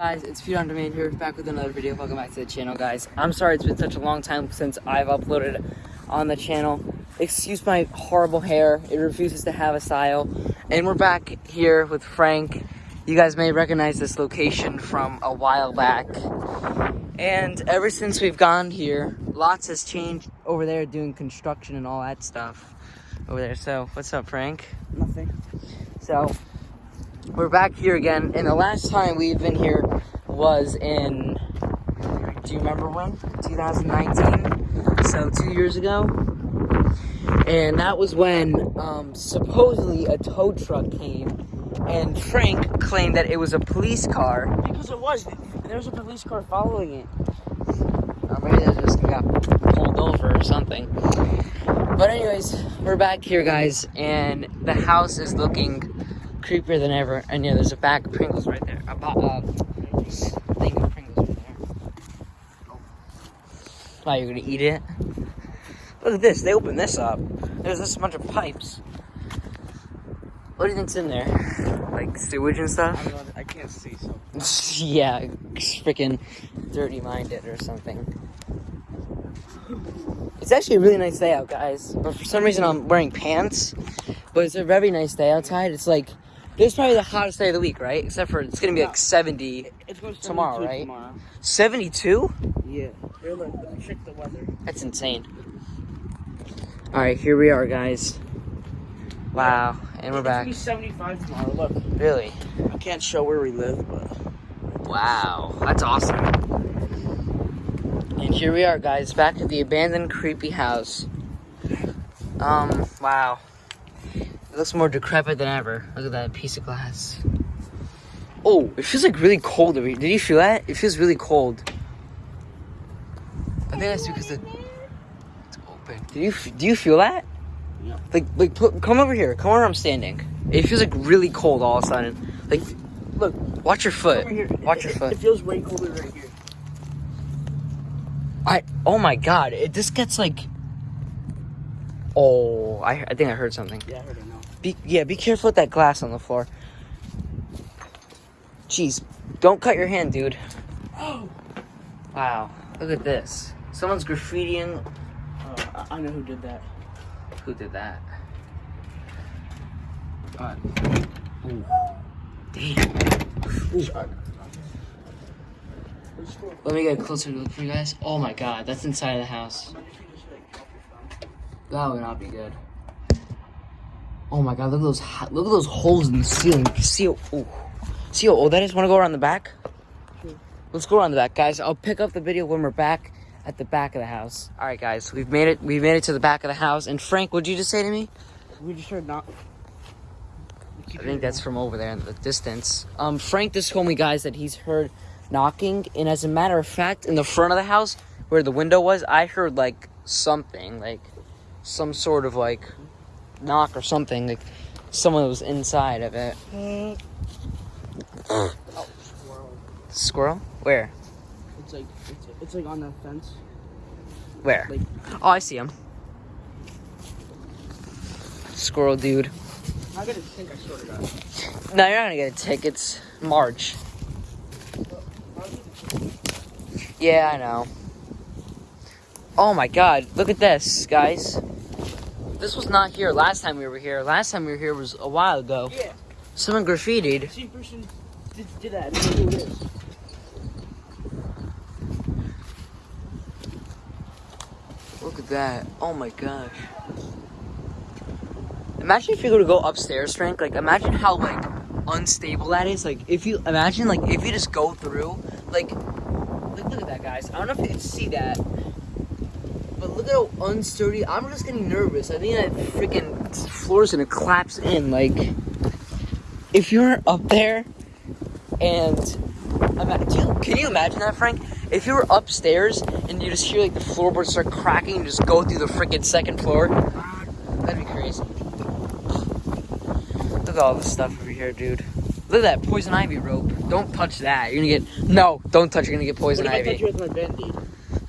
Guys, it's Feud on Demand here, back with another video. Welcome back to the channel, guys. I'm sorry it's been such a long time since I've uploaded on the channel. Excuse my horrible hair, it refuses to have a style. And we're back here with Frank. You guys may recognize this location from a while back. And ever since we've gone here, lots has changed over there doing construction and all that stuff over there. So, what's up, Frank? Nothing. So, we're back here again, and the last time we've been here was in, do you remember when? 2019? So, two years ago. And that was when um, supposedly a tow truck came, and Frank claimed that it was a police car. Because it was. There was a police car following it. Or maybe they just got pulled over or something. But anyways, we're back here, guys, and the house is looking creepier than ever. And yeah, there's a bag of Pringles right there. A bo- uh, thing of Pringles right there. Wow, you're gonna eat it? Look at this. They opened this up. There's this bunch of pipes. What do you think's in there? Like sewage and stuff? don't know, I can't see, so. yeah, freaking dirty minded or something. It's actually a really nice day out, guys. But for some reason, I'm wearing pants. But it's a very nice day outside. It's like this is probably the hottest day of the week, right? Except for it's gonna be like 70. It's going to Tomorrow, 72 right? Tomorrow. 72? Yeah. Here, look, let me check the weather. That's insane. All right, here we are, guys. Wow, and we're It's back. gonna be 75 tomorrow. Look, Really? I can't show where we live, but Wow, that's awesome. And here we are, guys, back at the abandoned creepy house. Um, wow. Looks more decrepit than ever. Look at that piece of glass. Oh, it feels like really cold. over here. Did you feel that? It feels really cold. I think that's because the it's open. Do you do you feel that? Yeah. Like like put, come over here. Come where I'm standing. It feels like really cold all of a sudden. Like, look, watch your foot. Watch your it, foot. It feels way colder right here. I oh my god, it this gets like Oh, I I think I heard something. Yeah, I heard it now. Be yeah, be careful with that glass on the floor. Jeez, don't cut your hand, dude. Oh! Wow, look at this. Someone's graffitiing. Uh, I, I know who did that. Who did that? Uh, Ooh. Damn. Let me get a closer look for you guys. Oh my god, that's inside of the house. That would not be good. Oh my god, look at those look at those holes in the ceiling. See how ooh. See old that is? Wanna go around the back? Sure. Let's go around the back, guys. I'll pick up the video when we're back at the back of the house. Alright guys, we've made it we've made it to the back of the house. And Frank, what'd you just say to me? We just heard not. I think that's from over there in the distance. Um, Frank just told me, guys, that he's heard knocking, and as a matter of fact, in the front of the house where the window was, I heard like something, like some sort of like knock or something, like someone was inside of it. Oh, squirrel. Squirrel? Where? It's like it's, it's like on the fence. Where? Like Oh, I see him. Squirrel dude. I gotta think I sorted out. No, you're not gonna get a ticket. It's March. Yeah, I know. Oh my god, look at this, guys. This was not here last time we were here. Last time we were here was a while ago. Yeah. Someone graffitied. Same person did, did that. I don't know who it is. Look at that. Oh my gosh. Imagine if you were to go upstairs, Frank. Like, imagine how, like, unstable that is. Like, if you, imagine, like, if you just go through, like, like look at that, guys. I don't know if you can see that. But look at how unsturdy. I'm just getting nervous. I think that freaking floor's gonna collapse in. Like, if you're up there and you, can you imagine that, Frank? If you were upstairs and you just hear like the floorboards start cracking and just go through the freaking second floor, that'd be crazy. Look at all this stuff over here, dude. Look at that poison ivy rope. Don't touch that. You're gonna get no. Don't touch. You're gonna get poison What if I touch ivy. you with my?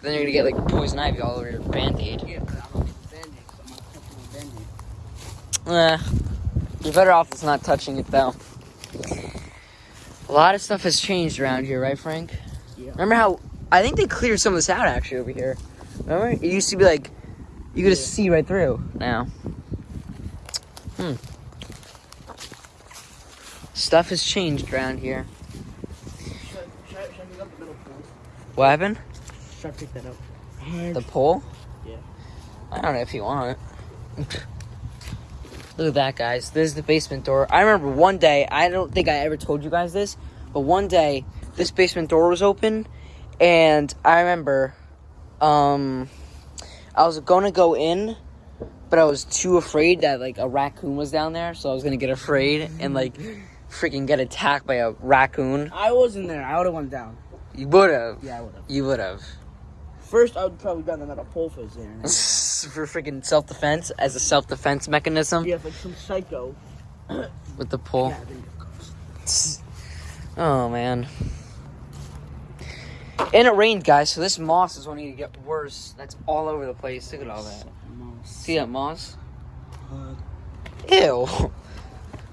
Then you're gonna get like poison ivy all over your band-aid. Yeah, but I'm gonna get band-aid 'cause I'm not touching my band-aid. Eh, you're better off just not touching it though. A lot of stuff has changed around here, right, Frank? Yeah. Remember how I think they cleared some of this out actually over here. Remember? It used to be like you could Yeah. see right through now. Hmm. Stuff has changed around here. Should, should, I- should I up the pole? What happened? Should I pick that up? The pole? Yeah. I don't know if you want. Look at that, guys. This is the basement door. I remember one day, I don't think I ever told you guys this, but one day, this basement door was open, and I remember, um, I was gonna go in, but I was too afraid that, like, a raccoon was down there, so I was gonna get afraid and, like, freaking get attacked by a raccoon. I wasn't there. I would have went down. You would've. Yeah, I would have. You would've. First, I would probably gotten another pole for his there. For freaking self defense, as a self defense mechanism. Yeah, like some psycho. With the pole. Yeah, then it goes. Oh man. And it rained, guys, so this moss is only gonna get worse. That's all over the place. Look at all that. See that moss? Ew. I'm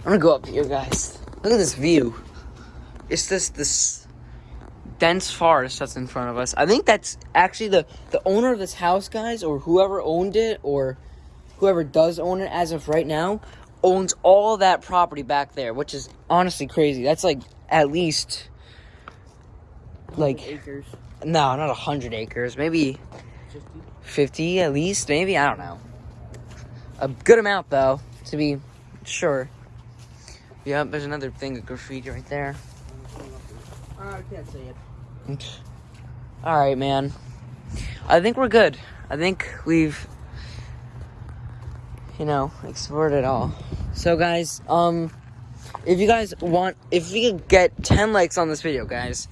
gonna go up here, guys. Look at this view. It's this this dense forest that's in front of us. I think that's actually the the owner of this house, guys, or whoever owned it, or whoever does own it as of right now, owns all that property back there, which is honestly crazy. That's like at least like acres. no, not a hundred acres, maybe 50. 50 at least, maybe. I don't know. A good amount, though, to be sure. Yep, there's another thing of graffiti right there. I can't say it. All right, man. I think we're good. I think we've, you know, explored it all. So, guys, um, if you guys want, if we could get 10 likes on this video, guys,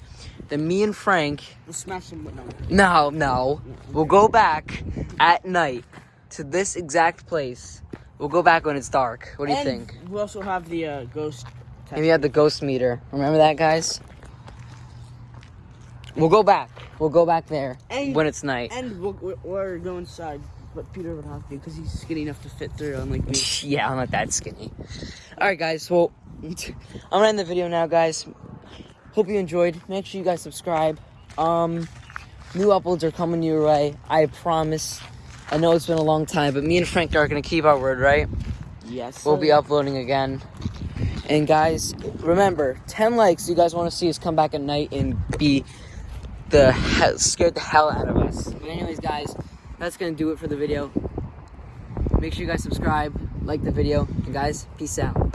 then me and Frank We'll smash some. No. No, no. We'll go back at night to this exact place. We'll go back when it's dark. What do you think? We also have the uh, ghost. And we have the ghost meter. Remember that, guys? We'll go back. We'll go back there And when it's night. and we'll, we'll, we'll go inside, but Peter would have to because he's skinny enough to fit through, unlike me. yeah, I'm not that skinny. All right, guys. Well, I'm gonna end the video now, guys. Hope you enjoyed. Make sure you guys subscribe. Um, new uploads are coming your way. I promise. I know it's been a long time, but me and Frank are gonna keep our word, right? Yes. We'll be uploading again. And guys, remember, 10 likes you guys want to see us come back at night and be the he- scared the hell out of us. But anyways, guys, that's gonna do it for the video. Make sure you guys subscribe, like the video, and guys, peace out.